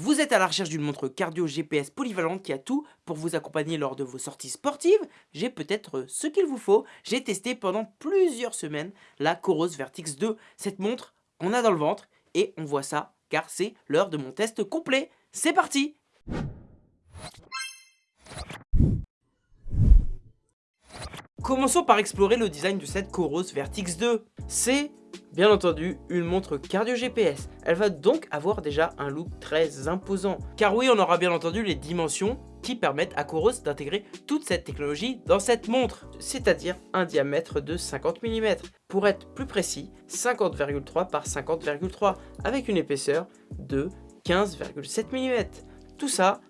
Vous êtes à la recherche d'une montre cardio GPS polyvalente qui a tout pour vous accompagner lors de vos sorties sportives J'ai peut-être ce qu'il vous faut. J'ai testé pendant plusieurs semaines la Coros Vertix 2. Cette montre, on a dans le ventre et on voit ça car c'est l'heure de mon test complet. C'est parti Commençons par explorer le design de cette Coros Vertix 2. C'est bien entendu une montre cardio GPS. Elle va donc avoir déjà un look très imposant. Car oui, on aura bien entendu les dimensions qui permettent à Coros d'intégrer toute cette technologie dans cette montre, c'est-à-dire un diamètre de 50 mm. Pour être plus précis, 50,3 par 50,3 avec une épaisseur de 15,7 mm. Tout ça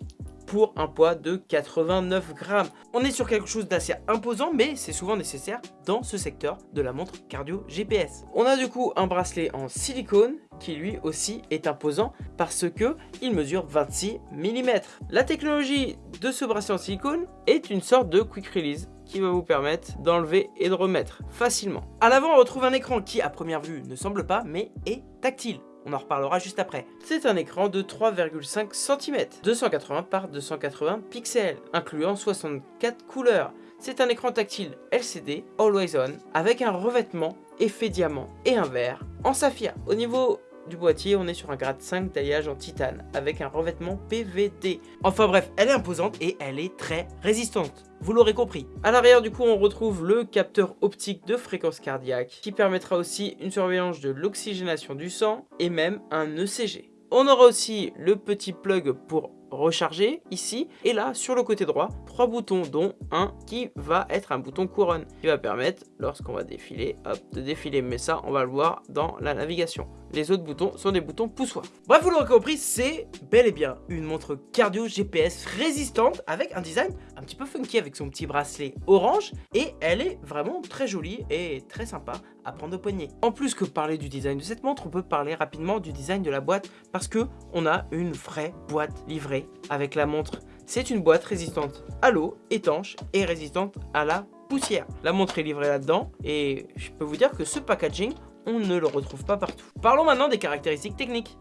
pour un poids de 89 grammes. On est sur quelque chose d'assez imposant, mais c'est souvent nécessaire dans ce secteur de la montre cardio GPS. On a du coup un bracelet en silicone qui lui aussi est imposant parce que il mesure 26 mm. La technologie de ce bracelet en silicone est une sorte de quick release qui va vous permettre d'enlever et de remettre facilement. À l'avant, on retrouve un écran qui, à première vue, ne semble pas, mais est tactile. On en reparlera juste après. C'est un écran de 3,5 cm, 280 par 280 pixels, incluant 64 couleurs. C'est un écran tactile LCD, Always On, avec un revêtement effet diamant et un verre en saphir. Au niveau du boîtier, on est sur un grade 5 taillage en titane avec un revêtement PVD. Enfin bref, elle est imposante et elle est très résistante. Vous l'aurez compris. À l'arrière du coup, on retrouve le capteur optique de fréquence cardiaque qui permettra aussi une surveillance de l'oxygénation du sang et même un ECG. On aura aussi le petit plug pour recharger ici et là sur le côté droit trois boutons dont un qui va être un bouton couronne qui va permettre lorsqu'on va défiler hop de défiler. Mais ça on va le voir dans la navigation. Les autres boutons sont des boutons poussoirs. Bref vous l'aurez compris c'est bel et bien une montre cardio GPS résistante avec un design un petit peu funky avec son petit bracelet orange. Et elle est vraiment très jolie et très sympa à prendre au poignet. En plus que parler du design de cette montre on peut parler rapidement du design de la boîte parce que on a une vraie boîte livrée avec la montre. C'est une boîte résistante à l'eau, étanche et résistante à la poussière. La montre est livrée là-dedans et je peux vous dire que ce packaging, on ne le retrouve pas partout. Parlons maintenant des caractéristiques techniques.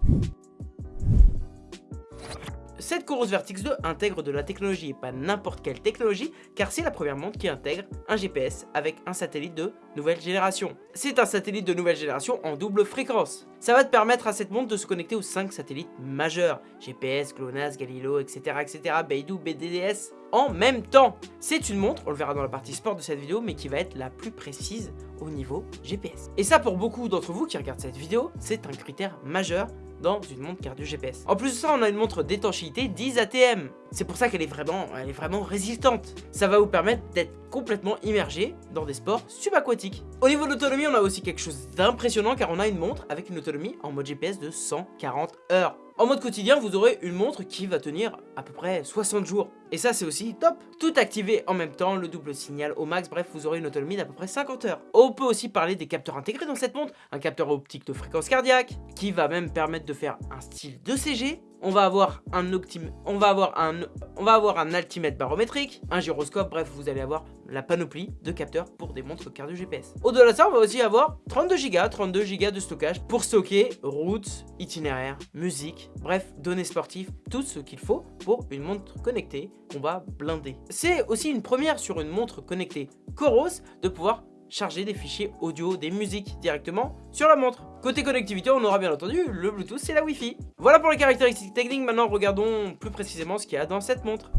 Cette Coros Vertix 2 intègre de la technologie et pas n'importe quelle technologie car c'est la première montre qui intègre un GPS avec un satellite de nouvelle génération. C'est un satellite de nouvelle génération en double fréquence. Ça va te permettre à cette montre de se connecter aux 5 satellites majeurs, GPS, GLONASS, Galileo, etc. etc. Beidou, BDDS, en même temps. C'est une montre, on le verra dans la partie sport de cette vidéo, mais qui va être la plus précise au niveau GPS. Et ça pour beaucoup d'entre vous qui regardent cette vidéo, c'est un critère majeur dans une montre cardio GPS. En plus de ça, on a une montre d'étanchéité 10 ATM. C'est pour ça qu'elle est vraiment, est vraiment résistante. Ça va vous permettre d'être complètement immergé dans des sports subaquatiques. Au niveau de l'autonomie, on a aussi quelque chose d'impressionnant car on a une montre avec une autonomie en mode GPS de 140 heures. En mode quotidien, vous aurez une montre qui va tenir à peu près 60 jours. Et ça, c'est aussi top Tout activé en même temps, le double signal au max, bref, vous aurez une autonomie d'à peu près 50 heures. On peut aussi parler des capteurs intégrés dans cette montre. Un capteur optique de fréquence cardiaque, qui va même permettre de faire un style de CG, on va avoir un altimètre barométrique, un gyroscope, bref, vous allez avoir la panoplie de capteurs pour des montres cardio GPS. Au-delà de ça, on va aussi avoir 32 Go, 32 Go de stockage pour stocker route, itinéraire, musique, bref, données sportives, tout ce qu'il faut pour une montre connectée qu'on va blinder. C'est aussi une première sur une montre connectée Coros de pouvoir charger des fichiers audio, des musiques directement sur la montre. Côté connectivité, on aura bien entendu le Bluetooth et la Wi-Fi. Voilà pour les caractéristiques techniques, maintenant regardons plus précisément ce qu'il y a dans cette montre.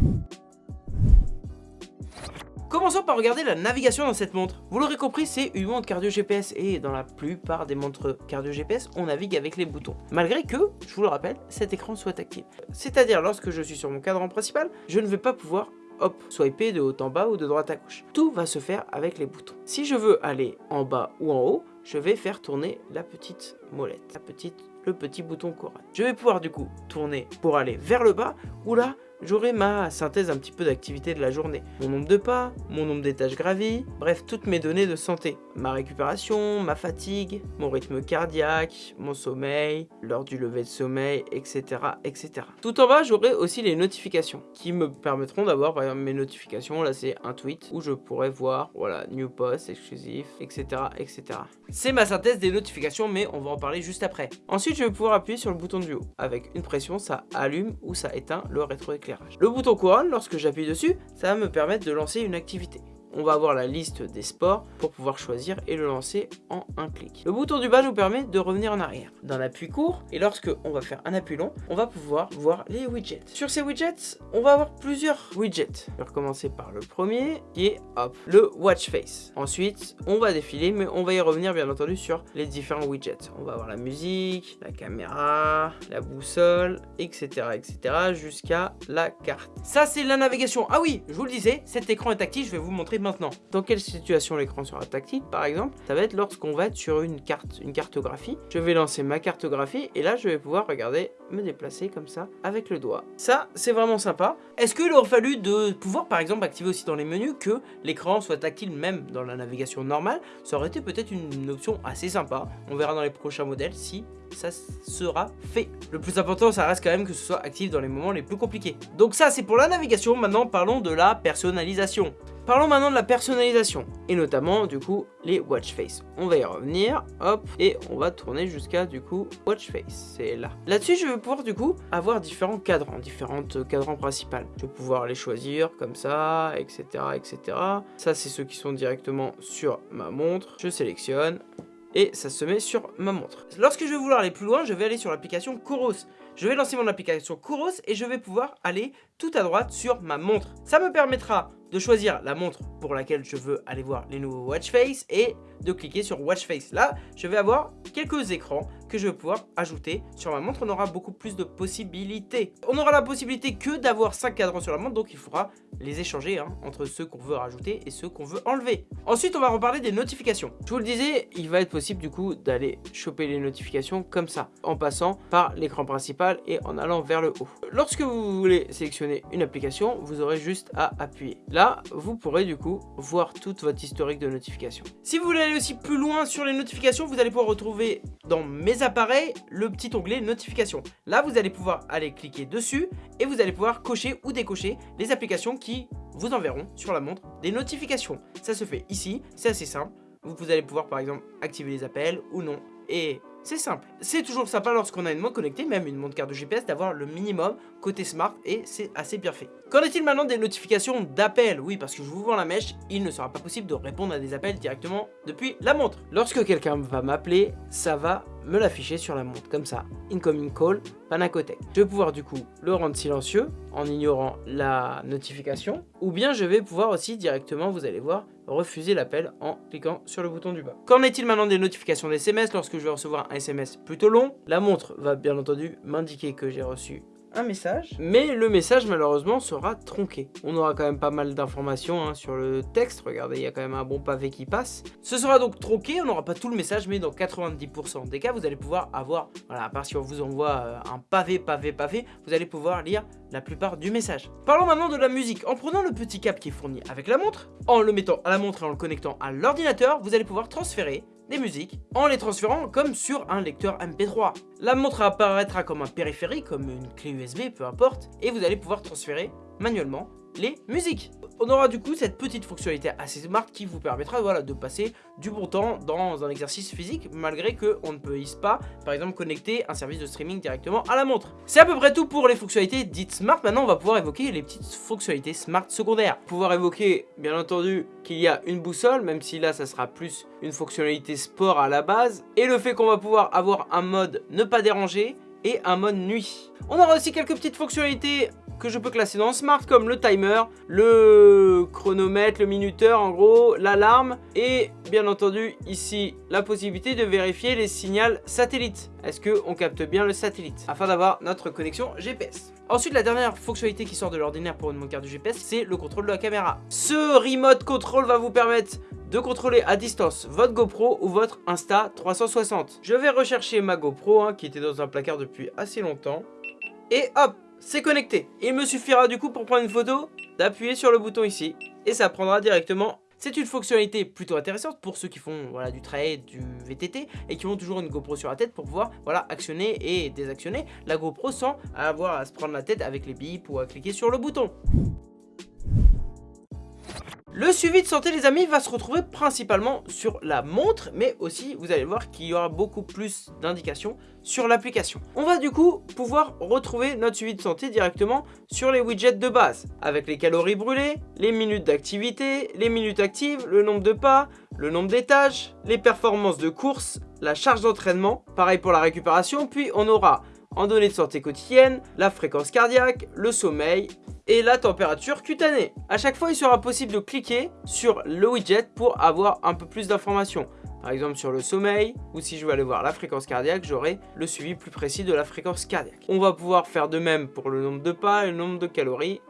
Commençons par regarder la navigation dans cette montre. Vous l'aurez compris, c'est une montre cardio GPS et dans la plupart des montres cardio GPS, on navigue avec les boutons. Malgré que, je vous le rappelle, cet écran soit tactile. C'est-à-dire, lorsque je suis sur mon cadran principal, je ne vais pas pouvoir hop, swiper de haut en bas ou de droite à gauche. Tout va se faire avec les boutons. Si je veux aller en bas ou en haut, je vais faire tourner la petite molette, la petite, le petit bouton couronne. Je vais pouvoir du coup tourner pour aller vers le bas ou là j'aurai ma synthèse un petit peu d'activité de la journée. Mon nombre de pas, mon nombre d'étages gravis, bref, toutes mes données de santé. Ma récupération, ma fatigue, mon rythme cardiaque, mon sommeil, l'heure du lever de sommeil, etc. etc. Tout en bas, j'aurai aussi les notifications qui me permettront d'avoir par exemple mes notifications. Là, c'est un tweet où je pourrais voir, voilà, new post, exclusif, etc. etc. C'est ma synthèse des notifications, mais on va en parler juste après. Ensuite, je vais pouvoir appuyer sur le bouton du haut. Avec une pression, ça allume ou ça éteint le rétroéclairage. Le bouton couronne, lorsque j'appuie dessus, ça va me permettre de lancer une activité on va avoir la liste des sports pour pouvoir choisir et le lancer en un clic. Le bouton du bas nous permet de revenir en arrière d'un appui court et lorsque on va faire un appui long, on va pouvoir voir les widgets. Sur ces widgets, on va avoir plusieurs widgets. Je vais recommencer par le premier qui est hop, le watch face. Ensuite, on va défiler mais on va y revenir bien entendu sur les différents widgets. On va avoir la musique, la caméra, la boussole, etc. etc. jusqu'à la carte. Ça c'est la navigation. Ah oui, je vous le disais, cet écran est tactile, je vais vous montrer maintenant. Dans quelle situation l'écran sera tactile par exemple Ça va être lorsqu'on va être sur une carte, une cartographie. Je vais lancer ma cartographie et là je vais pouvoir, regarder, me déplacer comme ça avec le doigt. Ça, c'est vraiment sympa. Est-ce qu'il aurait fallu de pouvoir par exemple activer aussi dans les menus que l'écran soit tactile même dans la navigation normale? Ça aurait été peut-être une option assez sympa. On verra dans les prochains modèles si ça sera fait. Le plus important, ça reste quand même que ce soit actif dans les moments les plus compliqués. Donc ça, c'est pour la navigation. Maintenant, parlons de la personnalisation. Parlons maintenant de la personnalisation, et notamment du coup les watch face. On va y revenir, hop, et on va tourner jusqu'à du coup watch face, c'est là. Là-dessus je vais pouvoir du coup avoir différents cadrans, différentes cadrans principales. Je vais pouvoir les choisir comme ça, etc. etc. Ça c'est ceux qui sont directement sur ma montre, je sélectionne, et ça se met sur ma montre. Lorsque je vais vouloir aller plus loin, je vais aller sur l'application Kouros. Je vais lancer mon application Kouros et je vais pouvoir aller tout à droite sur ma montre. Ça me permettra de choisir la montre pour laquelle je veux aller voir les nouveaux watch face et de cliquer sur watch face. Là, je vais avoir quelques écrans que je vais pouvoir ajouter sur ma montre. On aura beaucoup plus de possibilités. On aura la possibilité que d'avoir 5 cadrans sur la montre, donc il faudra les échanger hein, entre ceux qu'on veut rajouter et ceux qu'on veut enlever. Ensuite, on va reparler des notifications. Je vous le disais, il va être possible du coup d'aller choper les notifications comme ça, en passant par l'écran principal et en allant vers le haut. Lorsque vous voulez sélectionner une application, vous aurez juste à appuyer. Là, vous pourrez du coup voir toute votre historique de notifications. Si vous voulez aller aussi plus loin sur les notifications, vous allez pouvoir retrouver dans mes appareils le petit onglet notifications. Là, vous allez pouvoir aller cliquer dessus et vous allez pouvoir cocher ou décocher les applications qui vous enverront sur la montre des notifications. Ça se fait ici, c'est assez simple. Vous allez pouvoir par exemple activer les appels ou non. Et c'est simple. C'est toujours sympa lorsqu'on a une montre connectée, même une montre carte de GPS, d'avoir le minimum côté smart et c'est assez bien fait. Qu'en est-il maintenant des notifications d'appel Oui, parce que je vous vends la mèche, il ne sera pas possible de répondre à des appels directement depuis la montre. Lorsque quelqu'un va m'appeler, ça va me l'afficher sur la montre, comme ça. Incoming call, Panacotech. Je vais pouvoir du coup le rendre silencieux en ignorant la notification, ou bien je vais pouvoir aussi directement, vous allez voir, refuser l'appel en cliquant sur le bouton du bas. Qu'en est-il maintenant des notifications d'SMS lorsque je vais recevoir un SMS plutôt long? La montre va bien entendu m'indiquer que j'ai reçu un message, mais le message malheureusement sera tronqué. On aura quand même pas mal d'informations hein, sur le texte, regardez il y a quand même un bon pavé qui passe. Ce sera donc tronqué, on n'aura pas tout le message, mais dans 90% des cas vous allez pouvoir avoir, voilà, à part si on vous envoie euh, un pavé, pavé, pavé, vous allez pouvoir lire la plupart du message. Parlons maintenant de la musique. En prenant le petit câble qui est fourni avec la montre, en le mettant à la montre et en le connectant à l'ordinateur, vous allez pouvoir transférer des musiques en les transférant comme sur un lecteur MP3. La montre apparaîtra comme un périphérique, comme une clé USB, peu importe, et vous allez pouvoir transférer manuellement les musiques. On aura du coup cette petite fonctionnalité assez smart qui vous permettra de passer du bon temps dans un exercice physique malgré qu'on ne puisse pas par exemple connecter un service de streaming directement à la montre. C'est à peu près tout pour les fonctionnalités dites smart. Maintenant on va pouvoir évoquer les petites fonctionnalités smart secondaires. Pouvoir évoquer bien entendu qu'il y a une boussole même si là ça sera plus une fonctionnalité sport à la base et le fait qu'on va pouvoir avoir un mode ne pas déranger et un mode nuit. On aura aussi quelques petites fonctionnalités que je peux classer dans Smart comme le timer, le chronomètre, le minuteur en gros, l'alarme et bien entendu ici la possibilité de vérifier les signaux satellites. Est-ce qu'on capte bien le satellite? Afin d'avoir notre connexion GPS. Ensuite, la dernière fonctionnalité qui sort de l'ordinaire pour une carte du GPS, c'est le contrôle de la caméra. Ce remote control va vous permettre de contrôler à distance votre GoPro ou votre Insta 360. Je vais rechercher ma GoPro hein, qui était dans un placard depuis assez longtemps. Et hop c'est connecté. Il me suffira du coup pour prendre une photo d'appuyer sur le bouton ici et ça prendra directement c'est une fonctionnalité plutôt intéressante pour ceux qui font voilà, du trail, du VTT et qui ont toujours une GoPro sur la tête pour pouvoir voilà, actionner et désactionner la GoPro sans avoir à se prendre la tête avec les bips ou à cliquer sur le bouton. Le suivi de santé les amis va se retrouver principalement sur la montre mais aussi vous allez voir qu'il y aura beaucoup plus d'indications sur l'application. On va du coup pouvoir retrouver notre suivi de santé directement sur les widgets de base avec les calories brûlées, les minutes d'activité, les minutes actives, le nombre de pas, le nombre d'étages, les performances de course, la charge d'entraînement, pareil pour la récupération, puis on aura en données de santé quotidienne, la fréquence cardiaque, le sommeil, et la température cutanée. A chaque fois, il sera possible de cliquer sur le widget pour avoir un peu plus d'informations. Par exemple sur le sommeil, ou si je veux aller voir la fréquence cardiaque, j'aurai le suivi plus précis de la fréquence cardiaque. On va pouvoir faire de même pour le nombre de pas et le nombre de calories,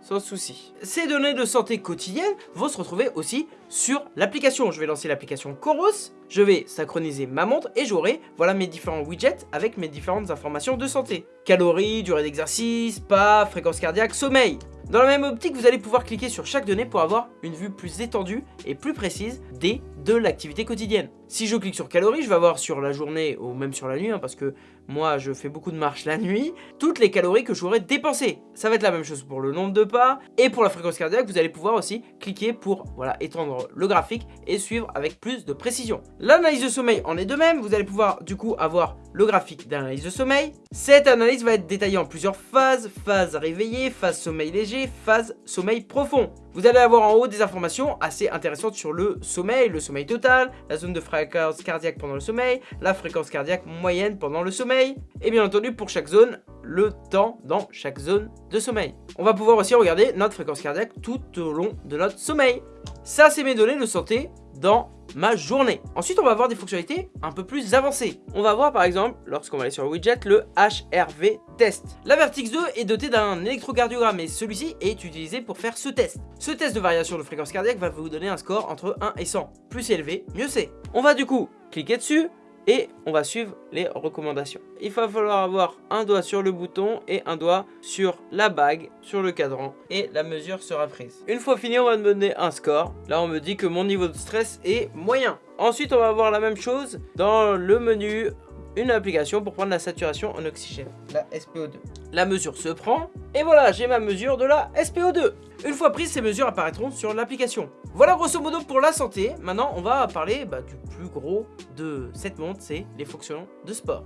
sans souci. Ces données de santé quotidienne vont se retrouver aussi sur l'application. Je vais lancer l'application Coros, je vais synchroniser ma montre et j'aurai voilà mes différents widgets avec mes différentes informations de santé. Calories, durée d'exercice, pas, fréquence cardiaque, sommeil. Dans la même optique, vous allez pouvoir cliquer sur chaque donnée pour avoir une vue plus étendue et plus précise des de l'activité quotidienne. Si je clique sur calories, je vais avoir sur la journée ou même sur la nuit, hein, parce que moi je fais beaucoup de marche la nuit, toutes les calories que j'aurais dépensées. Ça va être la même chose pour le nombre de pas et pour la fréquence cardiaque, vous allez pouvoir aussi cliquer pour voilà étendre le graphique et suivre avec plus de précision. L'analyse de sommeil en est de même, vous allez pouvoir du coup avoir le graphique d'analyse de sommeil. Cette analyse va être détaillée en plusieurs phases, phase réveillée, phase sommeil léger, phase sommeil profond. Vous allez avoir en haut des informations assez intéressantes sur le sommeil, le sommeil total, la zone de fréquence cardiaque pendant le sommeil, la fréquence cardiaque moyenne pendant le sommeil, et bien entendu pour chaque zone, le temps dans chaque zone de sommeil. On va pouvoir aussi regarder notre fréquence cardiaque tout au long de notre sommeil. Ça, c'est mes données de santé dans ma journée. Ensuite, on va avoir des fonctionnalités un peu plus avancées. On va voir par exemple, lorsqu'on va aller sur le widget, le HRV test. La Vertix 2 est dotée d'un électrocardiogramme et celui-ci est utilisé pour faire ce test. Ce test de variation de fréquence cardiaque va vous donner un score entre 1 et 100. Plus élevé, mieux c'est. On va du coup cliquer dessus, et on va suivre les recommandations. Il va falloir avoir un doigt sur le bouton et un doigt sur la bague, sur le cadran et la mesure sera prise. Une fois fini, on va me donner un score. Là, on me dit que mon niveau de stress est moyen. Ensuite, on va avoir la même chose dans le menu une application pour prendre la saturation en oxygène, la SPO2. La mesure se prend, et voilà, j'ai ma mesure de la SPO2. Une fois prise, ces mesures apparaîtront sur l'application. Voilà grosso modo pour la santé. Maintenant, on va parler bah, du plus gros de cette montre, c'est les fonctions de sport.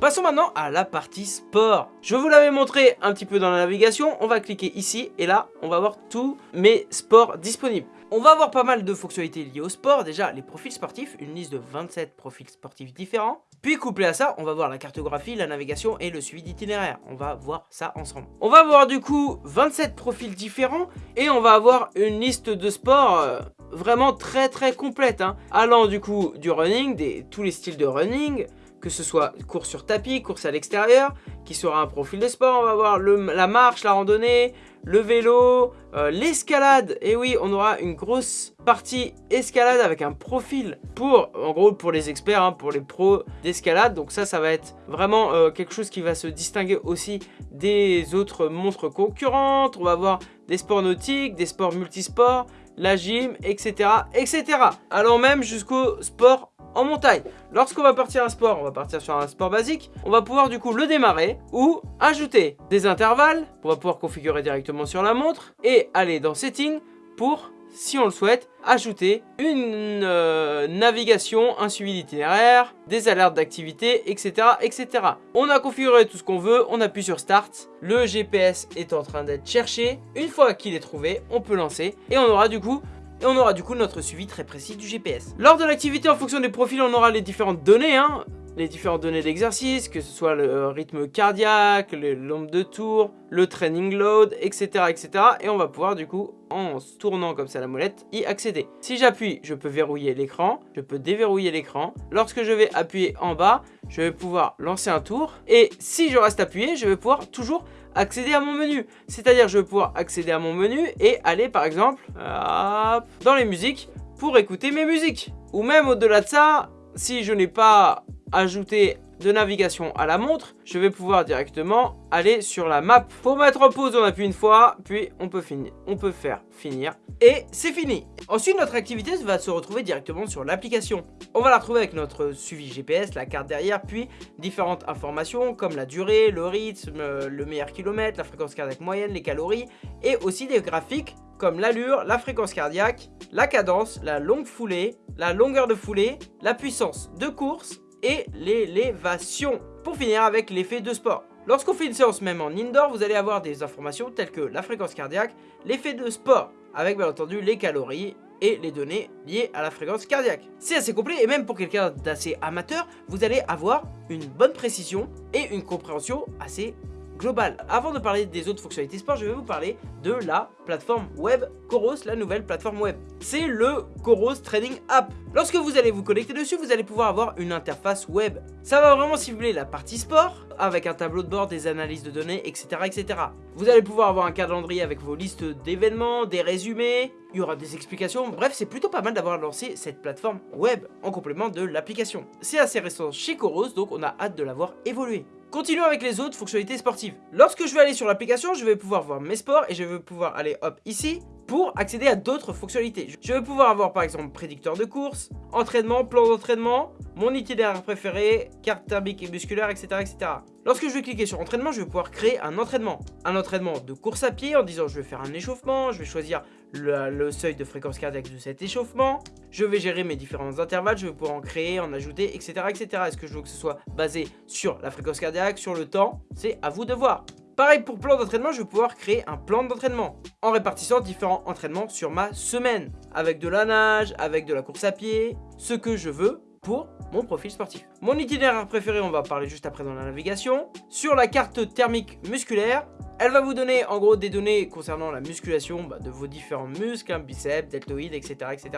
Passons maintenant à la partie sport. Je vous l'avais montré un petit peu dans la navigation. On va cliquer ici et là, on va voir tous mes sports disponibles. On va avoir pas mal de fonctionnalités liées au sport. Déjà, les profils sportifs, une liste de 27 profils sportifs différents. Puis couplé à ça, on va voir la cartographie, la navigation et le suivi d'itinéraire. On va voir ça ensemble. On va avoir du coup 27 profils différents et on va avoir une liste de sports euh, vraiment très très complète. Hein. Allant du coup du running, tous les styles de running, que ce soit course sur tapis, course à l'extérieur, qui sera un profil de sport, on va voir la marche, la randonnée, le vélo, euh, l'escalade, et oui, on aura une grosse partie escalade avec un profil pour, en gros, pour les experts, hein, pour les pros d'escalade, donc ça, ça va être vraiment euh, quelque chose qui va se distinguer aussi des autres montres concurrentes, on va voir des sports nautiques, des sports multisports, la gym, etc., etc. Allant même jusqu'au sport en montagne. Lorsqu'on va partir un sport, on va partir sur un sport basique, on va pouvoir du coup le démarrer ou ajouter des intervalles, on va pouvoir configurer directement sur la montre et aller dans Settings pour si on le souhaite, ajouter une euh, navigation, un suivi d'itinéraire, des alertes d'activité, etc., etc. On a configuré tout ce qu'on veut, on appuie sur Start, le GPS est en train d'être cherché. Une fois qu'il est trouvé, on peut lancer et on aura du coup et on aura du coup notre suivi très précis du GPS. Lors de l'activité, en fonction des profils, on aura les différentes données, hein, les différentes données d'exercice, que ce soit le euh, rythme cardiaque, le nombre de tours, le training load, etc., etc. Et on va pouvoir du coup, en se tournant comme ça la molette, y accéder. Si j'appuie, je peux verrouiller l'écran, je peux déverrouiller l'écran. Lorsque je vais appuyer en bas, je vais pouvoir lancer un tour. Et si je reste appuyé, je vais pouvoir toujours accéder à mon menu. C'est-à-dire je vais pouvoir accéder à mon menu et aller par exemple dans les musiques pour écouter mes musiques. Ou même au-delà de ça, si je n'ai pas ajouté de navigation à la montre, je vais pouvoir directement aller sur la map. Pour mettre en pause, on appuie une fois, puis on peut finir. On peut faire finir. Et c'est fini. Ensuite, notre activité va se retrouver directement sur l'application. On va la retrouver avec notre suivi GPS, la carte derrière, puis différentes informations comme la durée, le rythme, le meilleur kilomètre, la fréquence cardiaque moyenne, les calories, et aussi des graphiques comme l'allure, la fréquence cardiaque, la cadence, la longue foulée, la longueur de foulée, la puissance de course et l'élévation. Pour finir avec l'effet de sport. Lorsqu'on fait une séance même en indoor, vous allez avoir des informations telles que la fréquence cardiaque, l'effet de sport, avec bien entendu les calories et les données liées à la fréquence cardiaque. C'est assez complet et même pour quelqu'un d'assez amateur, vous allez avoir une bonne précision et une compréhension assez global. Avant de parler des autres fonctionnalités sport, je vais vous parler de la plateforme web Coros, la nouvelle plateforme web. C'est le Coros Trading App. Lorsque vous allez vous connecter dessus, vous allez pouvoir avoir une interface web. Ça va vraiment cibler la partie sport, avec un tableau de bord, des analyses de données, etc. etc. Vous allez pouvoir avoir un calendrier avec vos listes d'événements, des résumés, il y aura des explications, bref c'est plutôt pas mal d'avoir lancé cette plateforme web en complément de l'application. C'est assez récent chez Coros, donc on a hâte de la voir évoluer. Continuons avec les autres fonctionnalités sportives. Lorsque je vais aller sur l'application, je vais pouvoir voir mes sports et je vais pouvoir aller hop ici pour accéder à d'autres fonctionnalités. Je vais pouvoir avoir par exemple prédicteur de course, entraînement, plan d'entraînement, mon itinéraire préféré, carte thermique et musculaire, etc., etc. Lorsque je vais cliquer sur entraînement, je vais pouvoir créer un entraînement. Un entraînement de course à pied en disant je vais faire un échauffement, je vais choisir le, seuil de fréquence cardiaque de cet échauffement. Je vais gérer mes différents intervalles, je vais pouvoir en créer, en ajouter, etc. etc. Est-ce que je veux que ce soit basé sur la fréquence cardiaque, sur le temps? C'est à vous de voir. Pareil pour plan d'entraînement, je vais pouvoir créer un plan d'entraînement en répartissant différents entraînements sur ma semaine. Avec de la nage, avec de la course à pied, ce que je veux pour mon profil sportif. Mon itinéraire préféré, on va parler juste après dans la navigation. Sur la carte thermique musculaire, elle va vous donner en gros des données concernant la musculation bah, de vos différents muscles, hein, biceps, deltoïdes, etc., etc.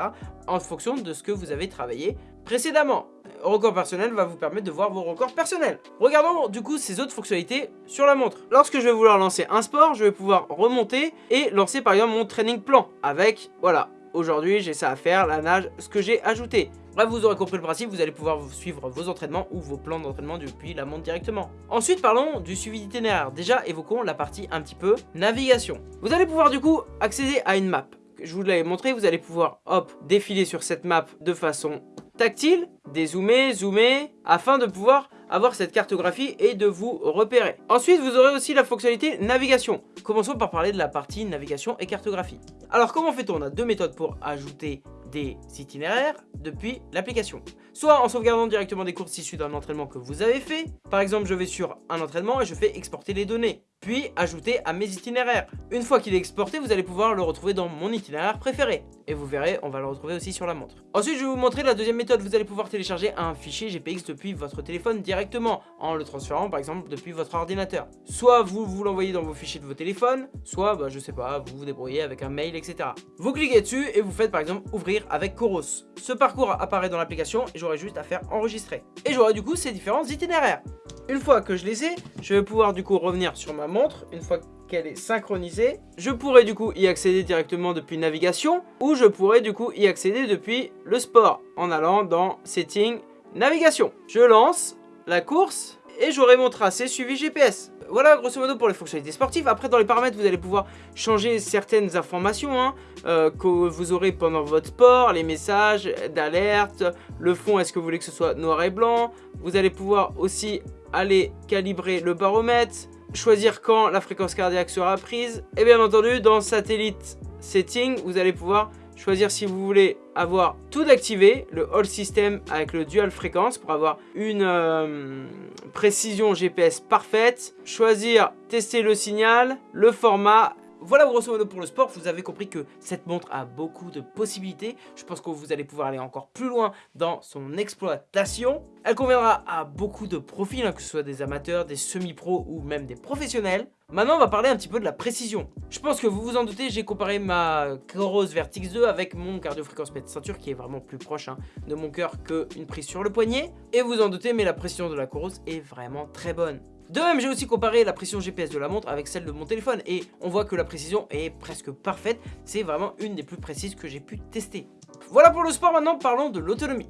en fonction de ce que vous avez travaillé précédemment. Record personnel va vous permettre de voir vos records personnels. Regardons du coup ces autres fonctionnalités sur la montre. Lorsque je vais vouloir lancer un sport, je vais pouvoir remonter et lancer par exemple mon training plan avec, voilà, aujourd'hui j'ai ça à faire, la nage, ce que j'ai ajouté. Bref, vous aurez compris le principe, vous allez pouvoir suivre vos entraînements ou vos plans d'entraînement depuis la montre directement. Ensuite, parlons du suivi d'itinéraire. Déjà, évoquons la partie un petit peu navigation. Vous allez pouvoir du coup accéder à une map. Je vous l'avais montré, vous allez pouvoir, hop, défiler sur cette map de façon tactile, dézoomer, zoomer, afin de pouvoir avoir cette cartographie et de vous repérer. Ensuite, vous aurez aussi la fonctionnalité navigation. Commençons par parler de la partie navigation et cartographie. Alors, comment fait-on? On a deux méthodes pour ajouter des itinéraires depuis l'application. Soit en sauvegardant directement des courses issues d'un entraînement que vous avez fait. Par exemple, je vais sur un entraînement et je fais exporter les données puis ajouter à mes itinéraires. Une fois qu'il est exporté, vous allez pouvoir le retrouver dans mon itinéraire préféré. Et vous verrez, on va le retrouver aussi sur la montre. Ensuite, je vais vous montrer la deuxième méthode. Vous allez pouvoir télécharger un fichier GPX depuis votre téléphone directement, en le transférant par exemple depuis votre ordinateur. Soit vous vous l'envoyez dans vos fichiers de vos téléphones, soit, bah, je sais pas, vous vous débrouillez avec un mail, etc. Vous cliquez dessus et vous faites par exemple ouvrir avec Coros. Ce parcours apparaît dans l'application et j'aurai juste à faire enregistrer. Et j'aurai du coup ces différents itinéraires. Une fois que je les ai, je vais pouvoir du coup revenir sur ma montre, une fois qu'elle est synchronisée. Je pourrais du coup y accéder directement depuis navigation, ou je pourrais du coup y accéder depuis le sport, en allant dans Settings, Navigation. Je lance la course, et j'aurai mon tracé suivi GPS. Voilà grosso modo pour les fonctionnalités sportives. Après dans les paramètres vous allez pouvoir changer certaines informations hein, euh, que vous aurez pendant votre sport, les messages d'alerte, le fond est-ce que vous voulez que ce soit noir et blanc. Vous allez pouvoir aussi aller calibrer le baromètre, choisir quand la fréquence cardiaque sera prise. Et bien entendu, dans Satellite Setting, vous allez pouvoir choisir si vous voulez avoir tout activé, le All System avec le Dual Fréquence pour avoir une euh, précision GPS parfaite, choisir tester le signal, le format voilà grosso modo pour le sport, vous avez compris que cette montre a beaucoup de possibilités. Je pense que vous allez pouvoir aller encore plus loin dans son exploitation. Elle conviendra à beaucoup de profils, hein, que ce soit des amateurs, des semi-pros ou même des professionnels. Maintenant, on va parler un petit peu de la précision. Je pense que vous vous en doutez, j'ai comparé ma Coros Vertix 2 avec mon cardio-fréquence mètre ceinture qui est vraiment plus proche hein, de mon cœur qu'une prise sur le poignet. Et vous en doutez, mais la précision de la Coros est vraiment très bonne. De même, j'ai aussi comparé la précision GPS de la montre avec celle de mon téléphone et on voit que la précision est presque parfaite. C'est vraiment une des plus précises que j'ai pu tester. Voilà pour le sport, maintenant parlons de l'autonomie.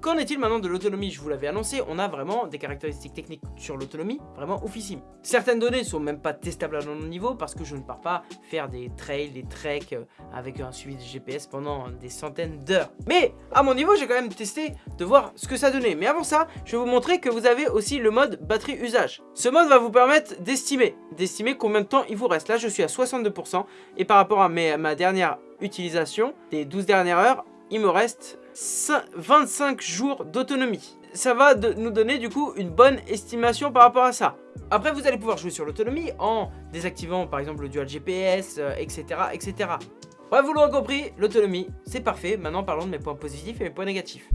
Qu'en est-il maintenant de l'autonomie? Je vous l'avais annoncé, on a vraiment des caractéristiques techniques sur l'autonomie vraiment oufissimes. Certaines données sont même pas testables à mon niveau parce que je ne pars pas faire des trails, des treks euh, avec un suivi de GPS pendant des centaines d'heures. Mais à mon niveau, j'ai quand même testé de voir ce que ça donnait. Mais avant ça, je vais vous montrer que vous avez aussi le mode batterie usage. Ce mode va vous permettre d'estimer, d'estimer combien de temps il vous reste. Là, je suis à 62% et par rapport à ma dernière utilisation des 12 dernières heures, il me reste 25 jours d'autonomie. Ça va nous donner du coup une bonne estimation par rapport à ça. Après vous allez pouvoir jouer sur l'autonomie en désactivant par exemple le dual GPS, etc. etc. Vous l'aurez compris, l'autonomie c'est parfait. Maintenant parlons de mes points positifs et mes points négatifs.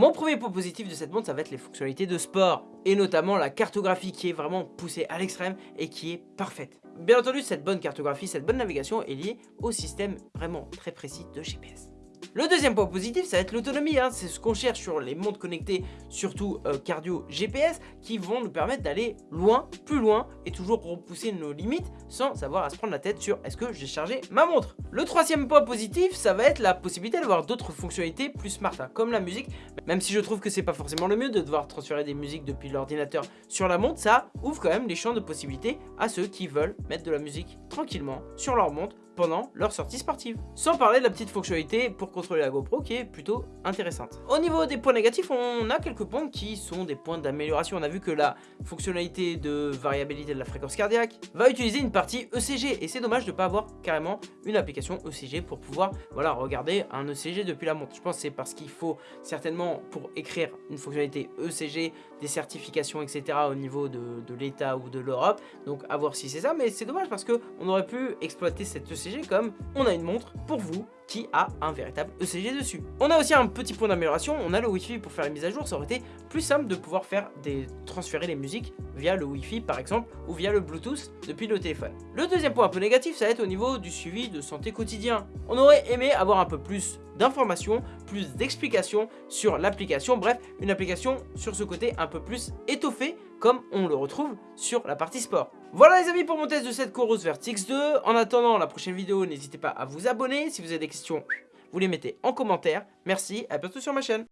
Mon premier point positif de cette montre, ça va être les fonctionnalités de sport, et notamment la cartographie qui est vraiment poussée à l'extrême et qui est parfaite. Bien entendu, cette bonne cartographie, cette bonne navigation est liée au système vraiment très précis de GPS. Le deuxième point positif, ça va être l'autonomie. Hein. C'est ce qu'on cherche sur les montres connectées, surtout euh, cardio GPS, qui vont nous permettre d'aller loin, plus loin, et toujours repousser nos limites sans avoir à se prendre la tête sur est-ce que j'ai chargé ma montre? Le troisième point positif, ça va être la possibilité d'avoir d'autres fonctionnalités plus smart, hein, comme la musique. Même si je trouve que c'est pas forcément le mieux de devoir transférer des musiques depuis l'ordinateur sur la montre, ça ouvre quand même les champs de possibilités à ceux qui veulent mettre de la musique tranquillement sur leur montre pendant leur sortie sportive. Sans parler de la petite fonctionnalité pour contrôler la GoPro qui est plutôt intéressante. Au niveau des points négatifs, on a quelques points qui sont des points d'amélioration. On a vu que la fonctionnalité de variabilité de la fréquence cardiaque va utiliser une partie ECG et c'est dommage de ne pas avoir carrément une application ECG pour pouvoir voilà, regarder un ECG depuis la montre. Je pense que c'est parce qu'il faut certainement pour écrire une fonctionnalité ECG, des certifications etc au niveau de, l'État ou de l'Europe. Donc à voir si c'est ça, mais c'est dommage parce qu'on aurait pu exploiter cette ECG comme on a une montre pour vous qui a un véritable ECG dessus. On a aussi un petit point d'amélioration, on a le Wi-Fi pour faire les mises à jour, ça aurait été plus simple de pouvoir faire transférer les musiques via le Wi-Fi par exemple ou via le Bluetooth depuis le téléphone. Le deuxième point un peu négatif, ça va être au niveau du suivi de santé quotidien. On aurait aimé avoir un peu plus d'informations, plus d'explications sur l'application, bref, une application sur ce côté un peu plus étoffé comme on le retrouve sur la partie sport. Voilà les amis pour mon test de cette Chorus Vertix 2. En attendant la prochaine vidéo, n'hésitez pas à vous abonner. Si vous avez des questions, vous les mettez en commentaire. Merci, à bientôt sur ma chaîne.